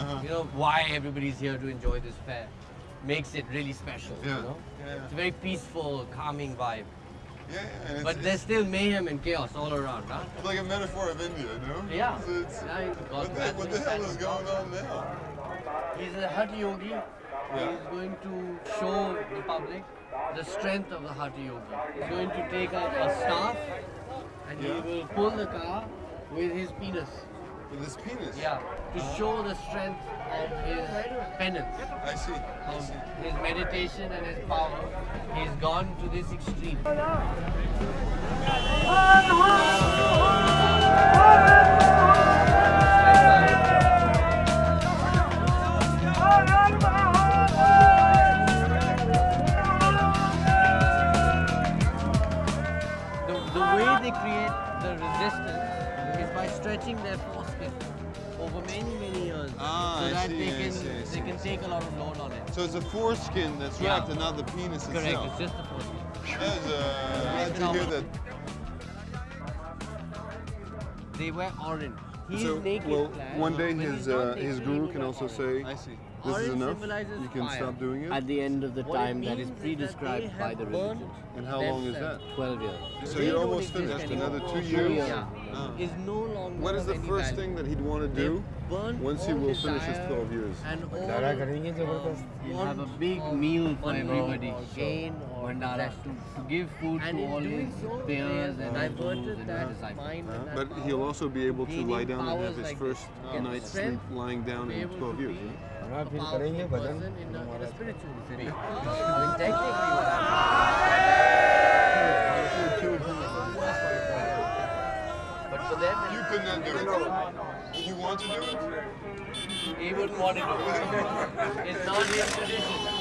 Uh-huh. know why everybody's here to enjoy this fair. Makes it really special. Yeah. You know? Yeah. It's a very peaceful, calming vibe. Yeah, yeah. But there's still mayhem and chaos all around, huh? It's like a metaphor of India, no? Yeah. It's, it's, Yeah, what, the, what the hell is going on now? He's a Hatha Yogi. Yeah. He's going to show the public the strength of the Hatha Yogi. He's going to take a, a staff and Yeah. he will pull the car with his penis. With this penis? Yeah, to show the strength of his penance, I see. I see. his meditation and his power. He's gone to this extreme. The, the way they create the resistance is by stretching their foreskin over many, many years Ah, so I that see, they can see, I see. they can take a lot of load on it. So it's a foreskin that's Yeah. wrapped and not the penis Correct, itself. it's just the foreskin. That is, uh, glad to hear that. They wear orange. He's so, naked. Well, one day his uh, his guru can also say, "This is enough. You can stop doing it." At the end of the time that is pre-described by the religion. And how long is that? Twelve years. So they you're almost finished. Another two years. Yeah. Ah. Is no longer. What is the first thing that he'd want to do once he will finish his twelve years? And all. Have a big meal for everybody to, to give food and to all his so, and uh, But he'll also be able to lie down and have his like first uh, night's sleep lying down in 12 years. You could not do it. You want to do it? He would want to do it. It's not his tradition.